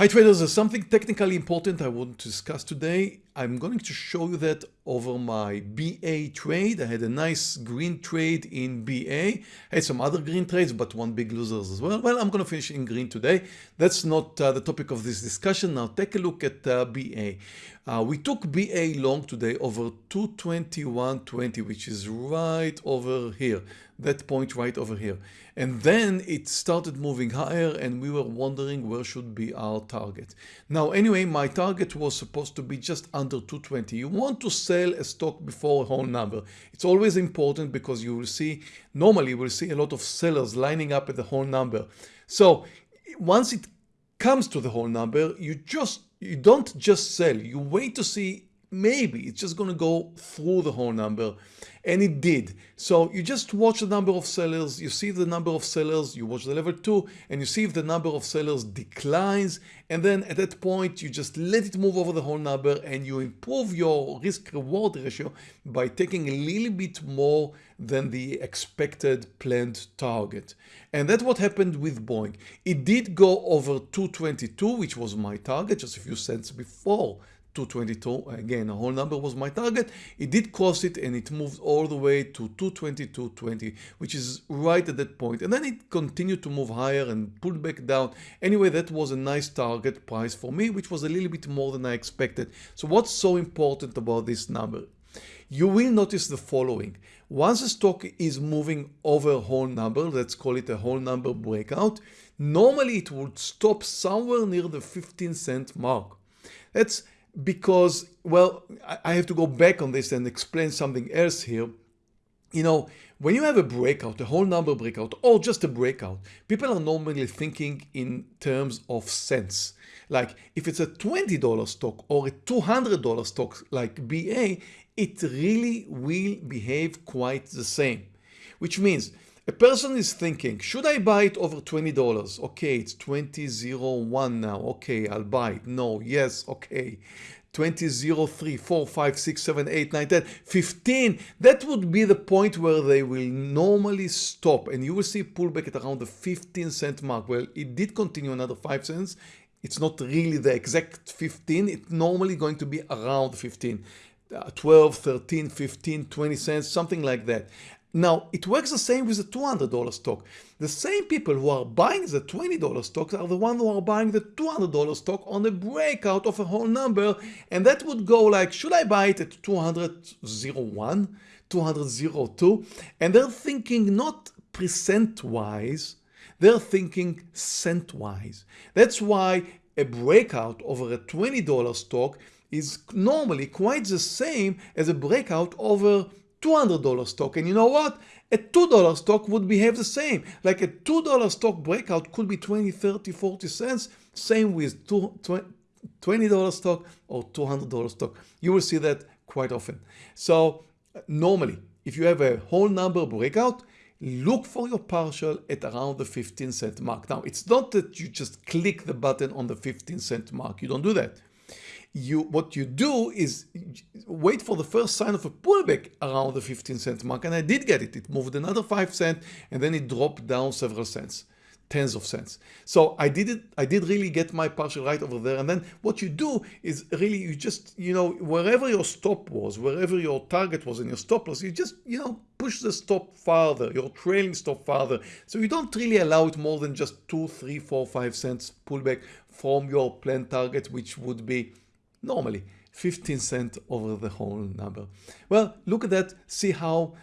Hi traders, there's something technically important I want to discuss today. I'm going to show you that over my BA trade. I had a nice green trade in BA. I had some other green trades, but one big losers as well. Well, I'm going to finish in green today. That's not uh, the topic of this discussion. Now take a look at uh, BA. Uh, we took BA long today over 221.20, which is right over here, that point right over here. And then it started moving higher and we were wondering where should be our target. Now, anyway, my target was supposed to be just under 220. You want to sell a stock before a whole number. It's always important because you will see, normally you will see a lot of sellers lining up at the whole number. So once it comes to the whole number, you just you don't just sell, you wait to see maybe it's just going to go through the whole number and it did. So you just watch the number of sellers you see the number of sellers you watch the level 2 and you see if the number of sellers declines and then at that point you just let it move over the whole number and you improve your risk reward ratio by taking a little bit more than the expected planned target. And that's what happened with Boeing. It did go over 222 which was my target just a few cents before 222 again a whole number was my target. It did cross it and it moved all the way to 222.20 which is right at that point. And then it continued to move higher and pulled back down. Anyway that was a nice target price for me which was a little bit more than I expected. So what's so important about this number? You will notice the following. Once a stock is moving over a whole number let's call it a whole number breakout normally it would stop somewhere near the 15 cent mark. That's because, well, I have to go back on this and explain something else here. You know, when you have a breakout, a whole number breakout, or just a breakout, people are normally thinking in terms of cents. Like if it's a $20 stock or a $200 stock like BA, it really will behave quite the same. Which means a person is thinking, should I buy it over $20? Okay, it's 20.01 now. Okay, I'll buy it. No, yes, okay. 20, 0, 3, 4, 5, 6, 7, 8, 9, 10, 15. That would be the point where they will normally stop and you will see pullback at around the 15 cent mark. Well, it did continue another 5 cents. It's not really the exact 15. It's normally going to be around 15. Uh, 12, 13, 15, 20 cents, something like that. Now, it works the same with the $200 stock. The same people who are buying the $20 stocks are the ones who are buying the $200 stock on a breakout of a whole number. And that would go like, should I buy it at 201, 202? And they're thinking not percent wise, they're thinking cent wise. That's why a breakout over a $20 stock is normally quite the same as a breakout over $200 stock. And you know what? A $2 stock would behave the same. Like a $2 stock breakout could be 20, 30, 40 cents. Same with $20 stock or $200 stock. You will see that quite often. So normally, if you have a whole number breakout, look for your partial at around the 15 cent mark. Now, it's not that you just click the button on the 15 cent mark. You don't do that you what you do is wait for the first sign of a pullback around the 15 cent mark. And I did get it. It moved another 5 cent and then it dropped down several cents tens of cents. So I did it I did really get my partial right over there. And then what you do is really you just you know wherever your stop was wherever your target was in your stop loss you just you know push the stop farther your trailing stop farther. So you don't really allow it more than just two three four five cents pullback from your planned target which would be normally 15 cent over the whole number. Well, look at that, see how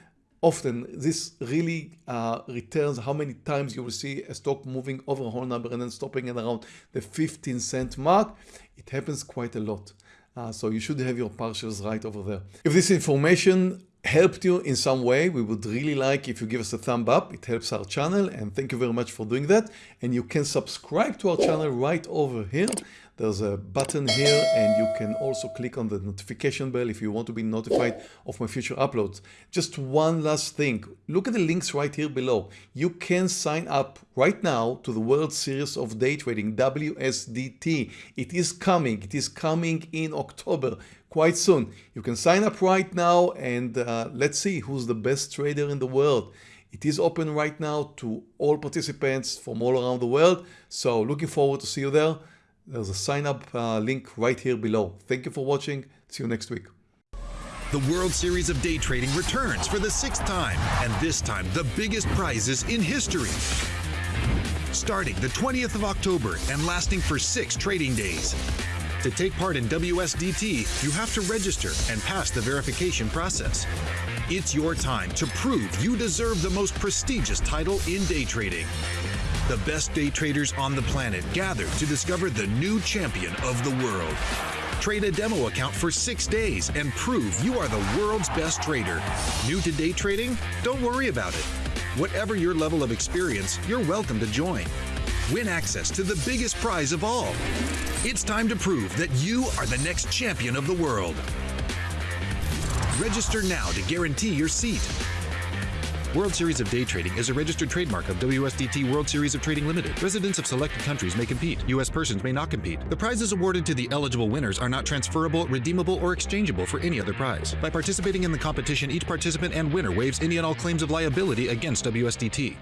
often this really uh, returns how many times you will see a stock moving over a whole number and then stopping at around the 15 cent mark. It happens quite a lot. Uh, so you should have your partials right over there. If this information helped you in some way, we would really like if you give us a thumb up. It helps our channel and thank you very much for doing that. And you can subscribe to our channel right over here. There's a button here and you can also click on the notification bell if you want to be notified of my future uploads. Just one last thing, look at the links right here below. You can sign up right now to the World Series of Day Trading, WSDT. It is coming, it is coming in October quite soon. You can sign up right now and uh, let's see who's the best trader in the world. It is open right now to all participants from all around the world. So looking forward to see you there. There's a sign up uh, link right here below. Thank you for watching. See you next week. The World Series of Day Trading returns for the sixth time, and this time the biggest prizes in history. Starting the 20th of October and lasting for six trading days. To take part in WSDT, you have to register and pass the verification process. It's your time to prove you deserve the most prestigious title in day trading. The best day traders on the planet gather to discover the new champion of the world. Trade a demo account for six days and prove you are the world's best trader. New to day trading? Don't worry about it. Whatever your level of experience, you're welcome to join. Win access to the biggest prize of all. It's time to prove that you are the next champion of the world. Register now to guarantee your seat. World Series of Day Trading is a registered trademark of WSDT World Series of Trading Limited. Residents of selected countries may compete. U.S. persons may not compete. The prizes awarded to the eligible winners are not transferable, redeemable, or exchangeable for any other prize. By participating in the competition, each participant and winner waives any and all claims of liability against WSDT.